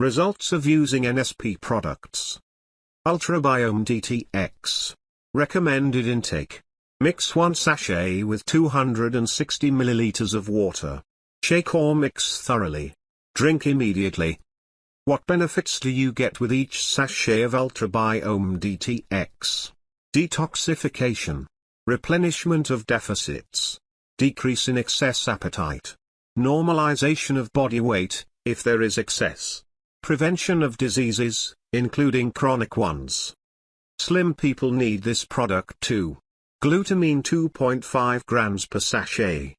Results of using NSP products. Ultrabiome DTX. Recommended intake. Mix 1 sachet with 260 milliliters of water. Shake or mix thoroughly. Drink immediately. What benefits do you get with each sachet of Ultrabiome DTX? Detoxification. Replenishment of deficits. Decrease in excess appetite. Normalization of body weight, if there is excess. Prevention of diseases, including chronic ones. Slim people need this product too. Glutamine 2.5 grams per sachet.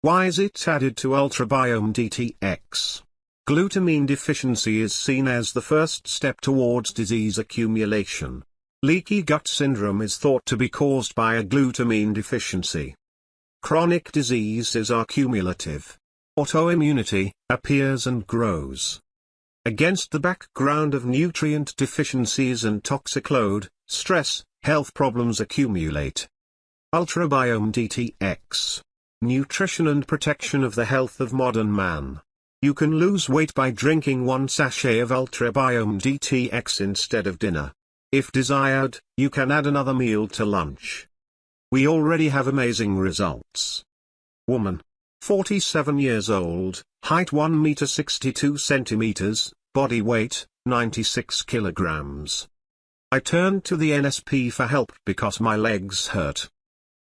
Why is it added to Ultrabiome DTX? Glutamine deficiency is seen as the first step towards disease accumulation. Leaky gut syndrome is thought to be caused by a glutamine deficiency. Chronic diseases are cumulative. Autoimmunity appears and grows. Against the background of nutrient deficiencies and toxic load, stress, health problems accumulate. Ultrabiome DTX. Nutrition and protection of the health of modern man. You can lose weight by drinking one sachet of Ultrabiome DTX instead of dinner. If desired, you can add another meal to lunch. We already have amazing results. Woman. 47 years old, height 1 meter 62 centimeters, body weight, 96 kilograms. I turned to the NSP for help because my legs hurt.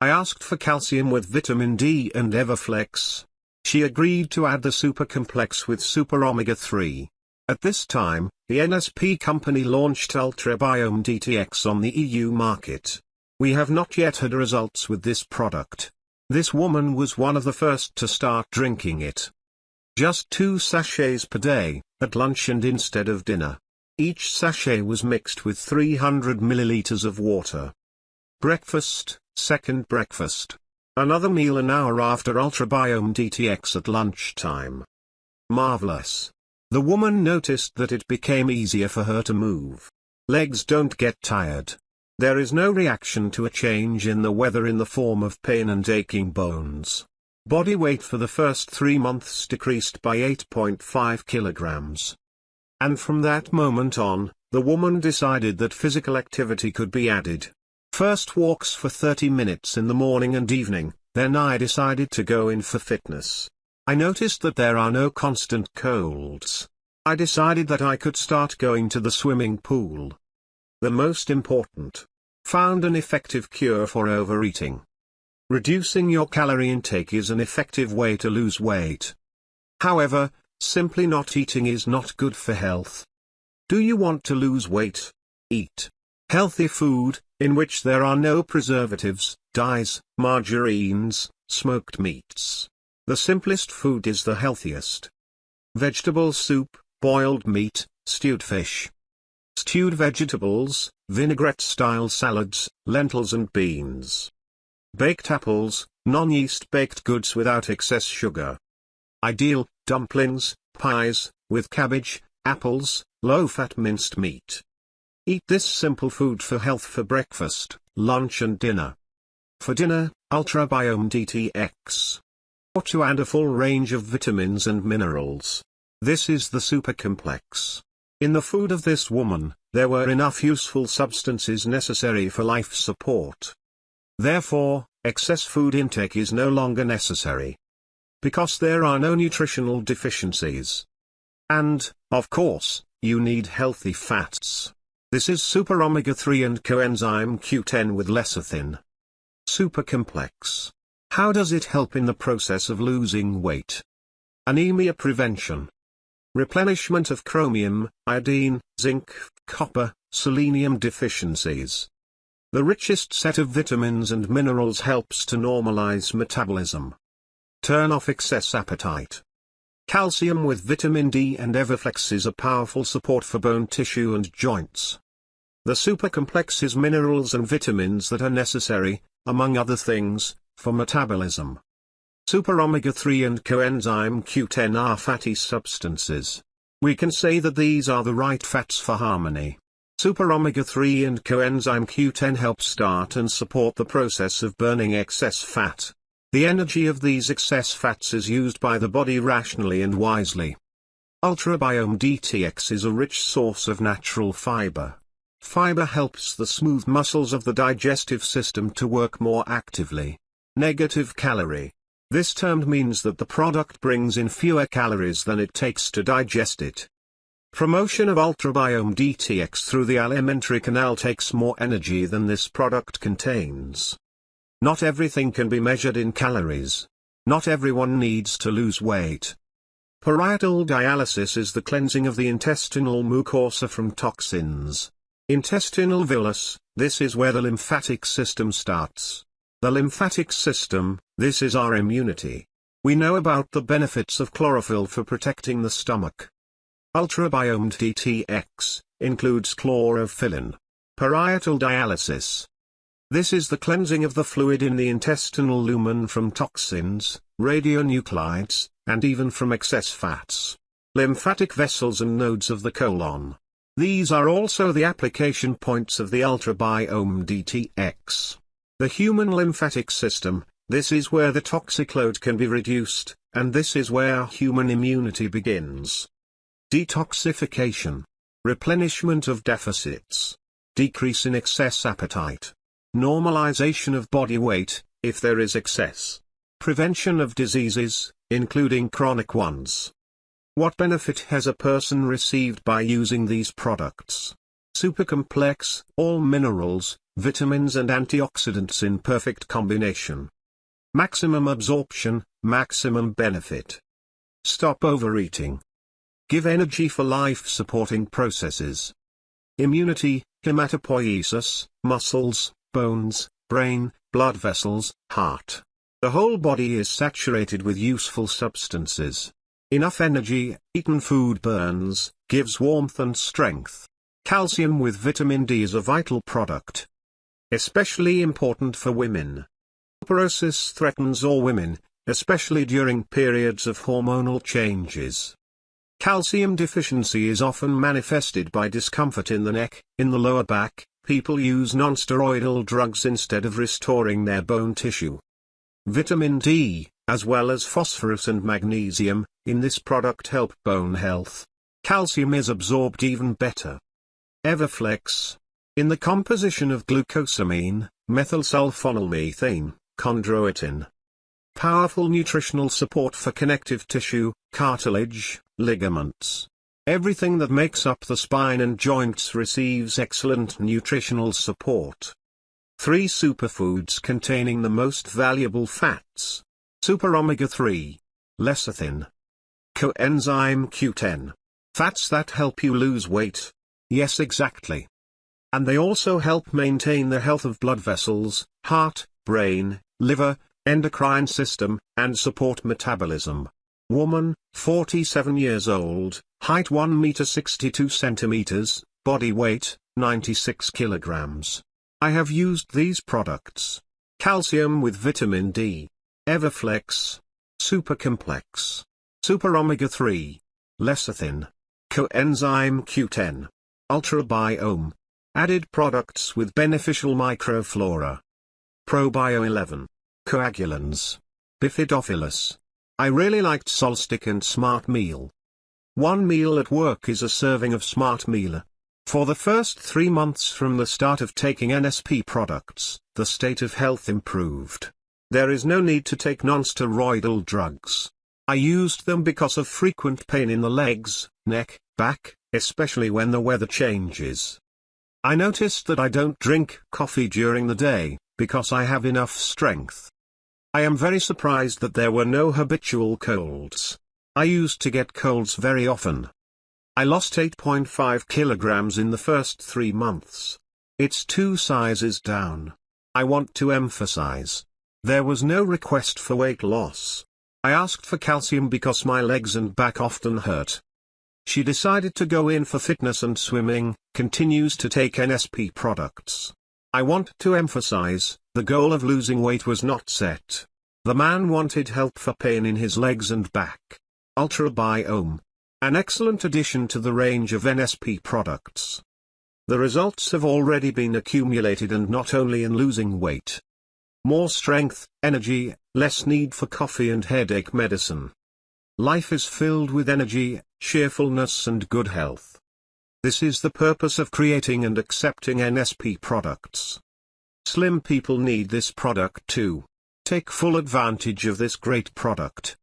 I asked for calcium with vitamin D and Everflex, she agreed to add the super complex with super omega-3. At this time, the NSP company launched Ultrabiome DTX on the EU market. We have not yet had results with this product. This woman was one of the first to start drinking it. Just two sachets per day, at lunch and instead of dinner. Each sachet was mixed with 300 milliliters of water. Breakfast, second breakfast. Another meal an hour after Ultrabiome DTX at lunchtime. Marvelous. The woman noticed that it became easier for her to move. Legs don't get tired. There is no reaction to a change in the weather in the form of pain and aching bones. Body weight for the first three months decreased by 8.5 kilograms. And from that moment on, the woman decided that physical activity could be added. First walks for 30 minutes in the morning and evening, then I decided to go in for fitness. I noticed that there are no constant colds. I decided that I could start going to the swimming pool. The most important. Found an effective cure for overeating. Reducing your calorie intake is an effective way to lose weight. However, simply not eating is not good for health. Do you want to lose weight? Eat healthy food, in which there are no preservatives, dyes, margarines, smoked meats. The simplest food is the healthiest. Vegetable soup, boiled meat, stewed fish. Stewed vegetables, vinaigrette-style salads, lentils and beans. Baked apples, non-yeast baked goods without excess sugar. Ideal, dumplings, pies, with cabbage, apples, low-fat minced meat. Eat this simple food for health for breakfast, lunch and dinner. For dinner, Ultrabiome DTX. Or to add a full range of vitamins and minerals. This is the super complex. In the food of this woman, there were enough useful substances necessary for life support. Therefore, excess food intake is no longer necessary. Because there are no nutritional deficiencies. And, of course, you need healthy fats. This is super omega-3 and coenzyme Q10 with lecithin. Super complex. How does it help in the process of losing weight? Anemia prevention. Replenishment of chromium, iodine, zinc, copper, selenium deficiencies. The richest set of vitamins and minerals helps to normalize metabolism. Turn off excess appetite. Calcium with vitamin D and Everflex is a powerful support for bone tissue and joints. The supercomplex is minerals and vitamins that are necessary, among other things, for metabolism. Super omega-3 and coenzyme Q10 are fatty substances. We can say that these are the right fats for harmony. Super omega-3 and coenzyme Q10 help start and support the process of burning excess fat. The energy of these excess fats is used by the body rationally and wisely. Ultrabiome DTX is a rich source of natural fiber. Fiber helps the smooth muscles of the digestive system to work more actively. Negative calorie. This term means that the product brings in fewer calories than it takes to digest it. Promotion of Ultrabiome DTX through the alimentary canal takes more energy than this product contains. Not everything can be measured in calories. Not everyone needs to lose weight. Parietal dialysis is the cleansing of the intestinal mucosa from toxins. Intestinal villus, this is where the lymphatic system starts. The lymphatic system, this is our immunity. We know about the benefits of chlorophyll for protecting the stomach. Ultrabiome DTX, includes chlorophyllin. Parietal dialysis. This is the cleansing of the fluid in the intestinal lumen from toxins, radionuclides, and even from excess fats. Lymphatic vessels and nodes of the colon. These are also the application points of the Ultrabiome DTX. The human lymphatic system, this is where the toxic load can be reduced, and this is where human immunity begins. Detoxification. Replenishment of deficits. Decrease in excess appetite. Normalization of body weight, if there is excess. Prevention of diseases, including chronic ones. What benefit has a person received by using these products? Supercomplex, all minerals, vitamins and antioxidants in perfect combination. Maximum absorption, maximum benefit. Stop overeating. Give energy for life-supporting processes. Immunity, hematopoiesis, muscles, bones, brain, blood vessels, heart. The whole body is saturated with useful substances. Enough energy, eaten food burns, gives warmth and strength. Calcium with vitamin D is a vital product. Especially important for women. Osteoporosis threatens all women, especially during periods of hormonal changes. Calcium deficiency is often manifested by discomfort in the neck, in the lower back, people use nonsteroidal drugs instead of restoring their bone tissue. Vitamin D, as well as phosphorus and magnesium, in this product help bone health. Calcium is absorbed even better. Everflex. In the composition of glucosamine, methylsulfonylmethane, chondroitin. Powerful nutritional support for connective tissue, cartilage, ligaments. Everything that makes up the spine and joints receives excellent nutritional support. Three superfoods containing the most valuable fats. Super omega-3. Lecithin. Coenzyme Q10. Fats that help you lose weight. Yes exactly. And they also help maintain the health of blood vessels, heart, brain, liver, endocrine system, and support metabolism. Woman, 47 years old, height 1 meter 62 centimeters, body weight, 96 kilograms. I have used these products. Calcium with vitamin D. Everflex. Super Complex. Super Omega-3. Lecithin. Coenzyme Q10. Ultra Ultrabiome. Added products with beneficial microflora. Probio 11. Coagulans. Bifidophilus. I really liked Solstic and Smart Meal. One meal at work is a serving of Smart Meal. For the first three months from the start of taking NSP products, the state of health improved. There is no need to take non-steroidal drugs. I used them because of frequent pain in the legs, neck, back, especially when the weather changes. I noticed that I don't drink coffee during the day, because I have enough strength. I am very surprised that there were no habitual colds. I used to get colds very often. I lost 8.5 kilograms in the first three months. It's two sizes down. I want to emphasize, there was no request for weight loss. I asked for calcium because my legs and back often hurt. She decided to go in for fitness and swimming, continues to take NSP products. I want to emphasize, the goal of losing weight was not set. The man wanted help for pain in his legs and back. Ultrabiome. An excellent addition to the range of NSP products. The results have already been accumulated and not only in losing weight, more strength, energy, less need for coffee and headache medicine. Life is filled with energy, cheerfulness and good health. This is the purpose of creating and accepting NSP products. Slim people need this product too. Take full advantage of this great product.